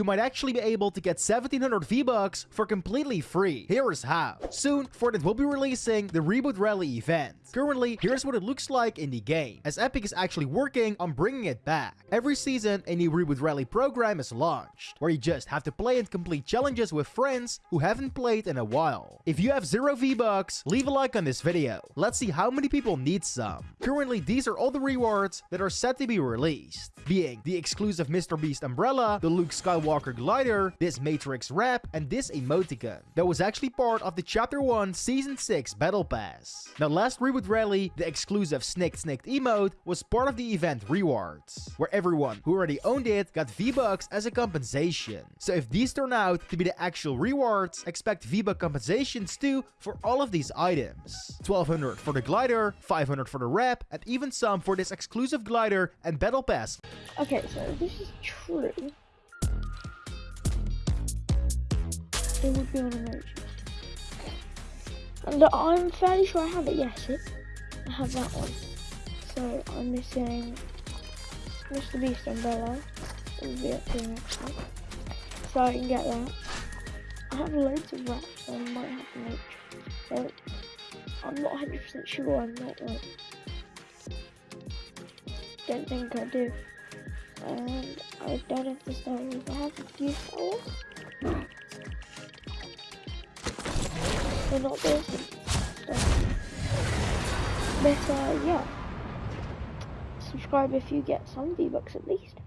you might actually be able to get 1700 V-Bucks for completely free. Here is how. Soon, Fortnite will be releasing the Reboot Rally event. Currently, here's what it looks like in the game, as Epic is actually working on bringing it back. Every season, a new Reboot Rally program is launched, where you just have to play and complete challenges with friends who haven't played in a while. If you have zero V-Bucks, leave a like on this video. Let's see how many people need some. Currently, these are all the rewards that are set to be released, being the exclusive Mr. Beast umbrella, the Luke Skywalker glider, this Matrix wrap, and this emoticon. That was actually part of the Chapter 1 Season 6 Battle Pass. Now last Reboot Rally, the exclusive Snicked Snicked emote was part of the event rewards, where everyone who already owned it got V-Bucks as a compensation. So if these turn out to be the actual rewards, expect V-Buck compensations too for all of these items. 1200 for the glider, 500 for the wrap, and even some for this exclusive glider and battle pass. Okay, so this is true, it would be on emoji. And I'm fairly sure I have it, yes, it, I have that one. So I'm missing Mr. Beast umbrella. It will be up here next week. So I can get that. I have loads of wraps, so I might have to make but I'm not 100% sure I'm not like don't think I do. And I don't have the stories. I have a few stores. Not this. So. But uh, yeah. Subscribe if you get some V-Bucks at least.